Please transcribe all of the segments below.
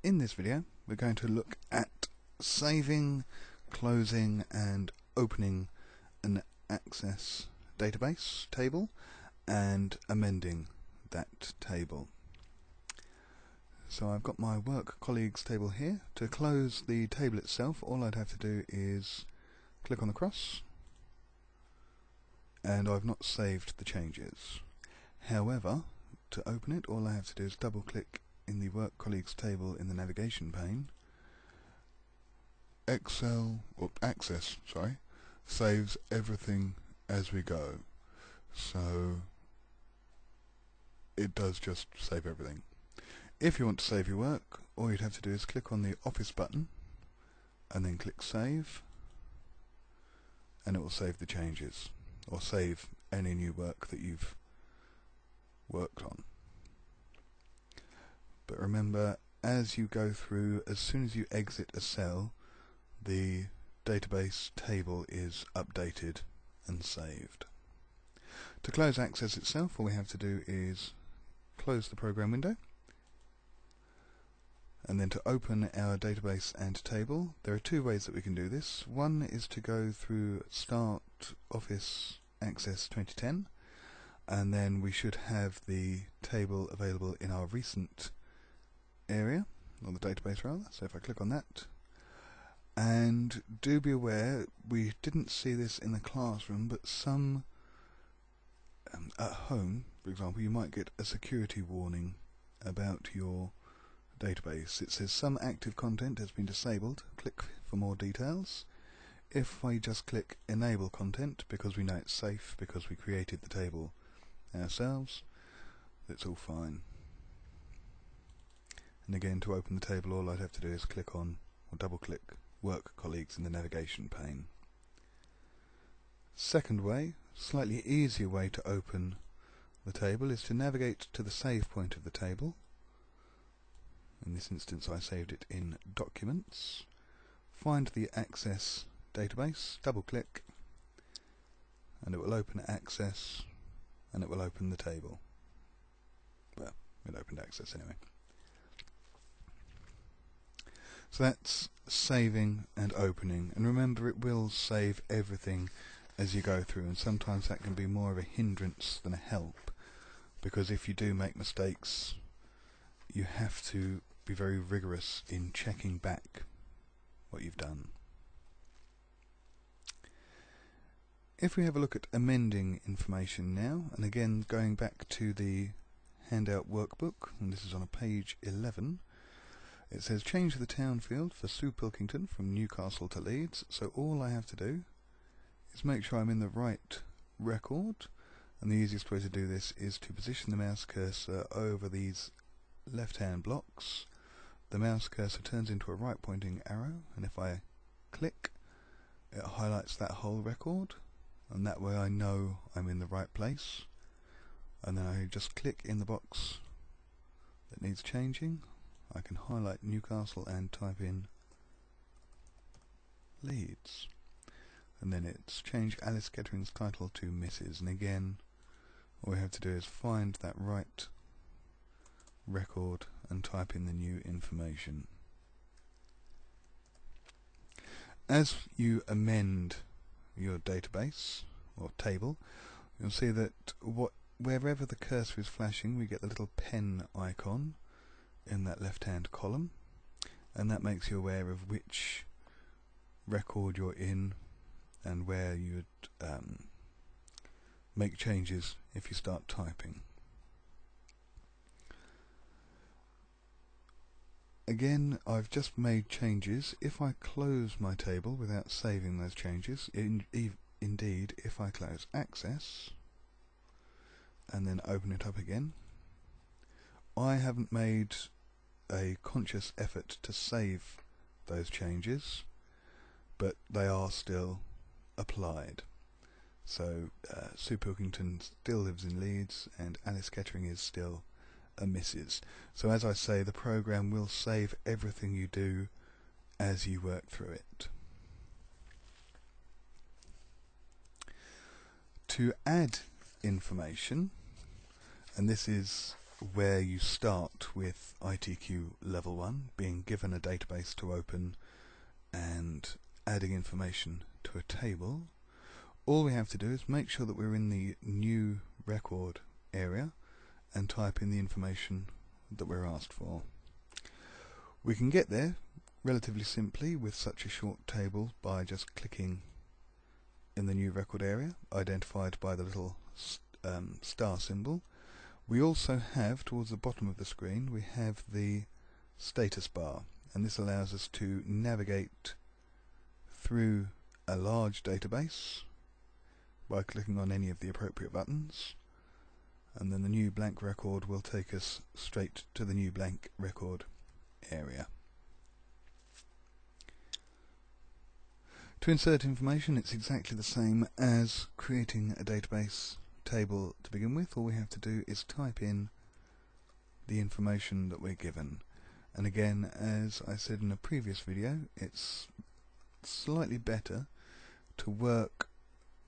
In this video we're going to look at saving, closing and opening an Access database table and amending that table. So I've got my work colleagues table here. To close the table itself all I'd have to do is click on the cross and I've not saved the changes. However, to open it, all I have to do is double click in the Work Colleagues table in the navigation pane. Excel, or Access, sorry, saves everything as we go. So it does just save everything. If you want to save your work, all you'd have to do is click on the Office button and then click Save and it will save the changes or save any new work that you've worked on. But remember, as you go through, as soon as you exit a cell, the database table is updated and saved. To close Access itself, all we have to do is close the program window and then to open our database and table there are two ways that we can do this one is to go through start office access 2010 and then we should have the table available in our recent area, or the database rather. So if I click on that, and do be aware, we didn't see this in the classroom, but some um, at home, for example, you might get a security warning about your database. It says some active content has been disabled. Click for more details. If I just click enable content, because we know it's safe, because we created the table ourselves, it's all fine. And again, to open the table, all I'd have to do is click on or double click Work Colleagues in the navigation pane. Second way, slightly easier way to open the table is to navigate to the save point of the table. In this instance I saved it in Documents. Find the Access database, double click, and it will open Access and it will open the table. Well, it opened access anyway. So that's saving and opening. And remember, it will save everything as you go through. And sometimes that can be more of a hindrance than a help. Because if you do make mistakes, you have to be very rigorous in checking back what you've done. If we have a look at amending information now, and again going back to the handout workbook, and this is on a page 11, it says change the town field for Sue Pilkington from Newcastle to Leeds. So all I have to do is make sure I'm in the right record, and the easiest way to do this is to position the mouse cursor over these left-hand blocks. The mouse cursor turns into a right pointing arrow, and if I click, it highlights that whole record. And that way I know I'm in the right place. And then I just click in the box that needs changing I can highlight Newcastle and type in Leeds and then it's changed Alice Kettering's title to Mrs. and again all we have to do is find that right record and type in the new information. As you amend your database or table, you'll see that what wherever the cursor is flashing, we get the little pen icon in that left-hand column, and that makes you aware of which record you're in and where you'd um, make changes if you start typing. Again, I've just made changes. If I close my table without saving those changes, in, indeed, if I close Access and then open it up again, I haven't made a conscious effort to save those changes, but they are still applied. So uh, Sue Pilkington still lives in Leeds and Alice Kettering is still a Mrs. So as I say, the program will save everything you do as you work through it. To add information, and this is where you start with ITQ level 1, being given a database to open and adding information to a table. All we have to do is make sure that we're in the new record area and type in the information that we're asked for. We can get there relatively simply with such a short table by just clicking in the new record area identified by the little um, star symbol. We also have towards the bottom of the screen we have the status bar and this allows us to navigate through a large database by clicking on any of the appropriate buttons and then the new blank record will take us straight to the new blank record area. To insert information it's exactly the same as creating a database table to begin with. All we have to do is type in the information that we're given. And again, as I said in a previous video, it's slightly better to work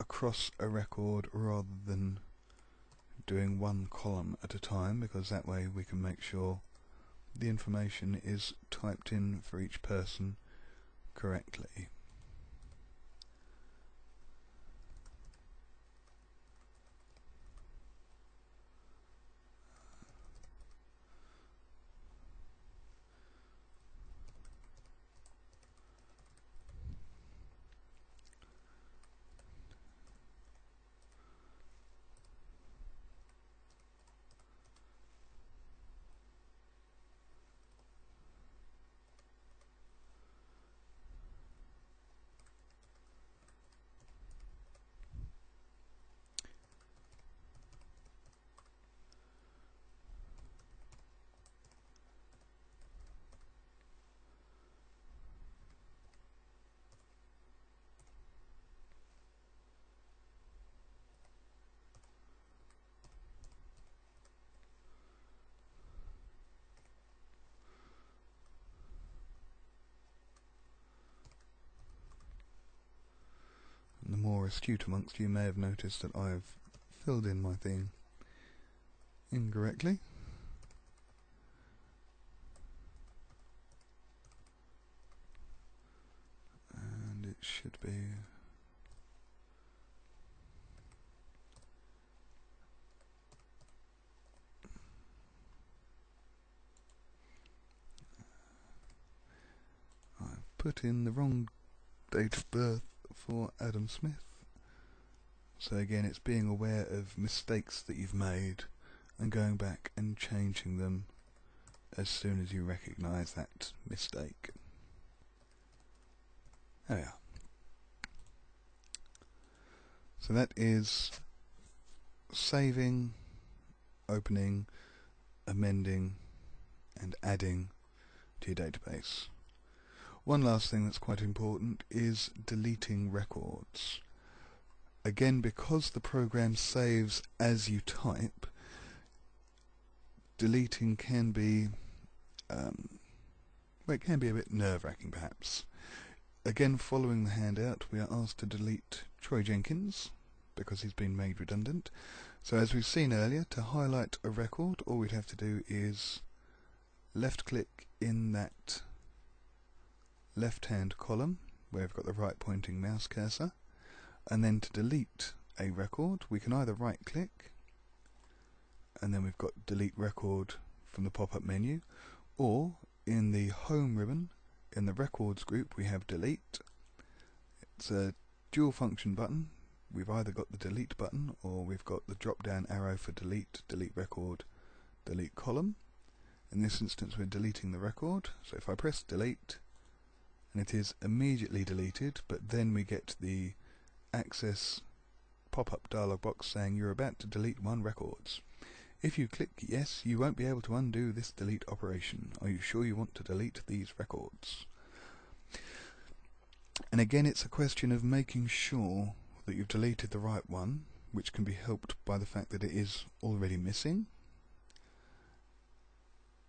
across a record rather than doing one column at a time because that way we can make sure the information is typed in for each person correctly. more astute amongst you may have noticed that I've filled in my thing incorrectly. And it should be I've put in the wrong date of birth for Adam Smith. So again, it's being aware of mistakes that you've made and going back and changing them as soon as you recognize that mistake. There we are. So that is saving, opening, amending and adding to your database. One last thing that's quite important is deleting records. Again, because the program saves as you type, deleting can be, um, well, it can be a bit nerve-wracking perhaps. Again, following the handout, we are asked to delete Troy Jenkins because he's been made redundant. So as we've seen earlier, to highlight a record, all we'd have to do is left-click in that left hand column where we've got the right pointing mouse cursor and then to delete a record we can either right click and then we've got delete record from the pop-up menu or in the home ribbon in the records group we have delete. It's a dual function button. We've either got the delete button or we've got the drop down arrow for delete delete record delete column. In this instance we're deleting the record. So if I press delete and it is immediately deleted but then we get the access pop-up dialog box saying you're about to delete one records. If you click yes you won't be able to undo this delete operation. Are you sure you want to delete these records? And again it's a question of making sure that you've deleted the right one which can be helped by the fact that it is already missing.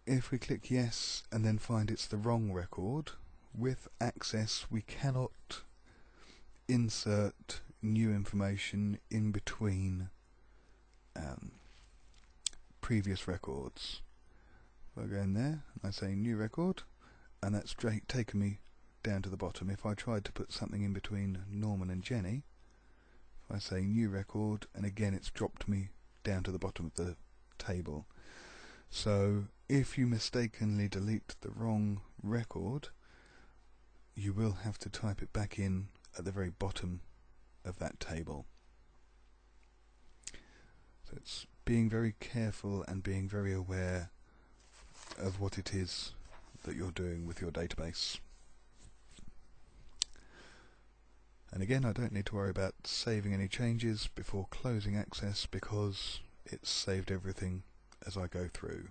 If we click yes and then find it's the wrong record with access we cannot insert new information in between um, previous records. If I go in there and I say new record, and that's taken me down to the bottom. If I tried to put something in between Norman and Jenny, if I say new record, and again it's dropped me down to the bottom of the table. So if you mistakenly delete the wrong record, you will have to type it back in at the very bottom of that table. So it's being very careful and being very aware of what it is that you're doing with your database. And again, I don't need to worry about saving any changes before closing access because it's saved everything as I go through.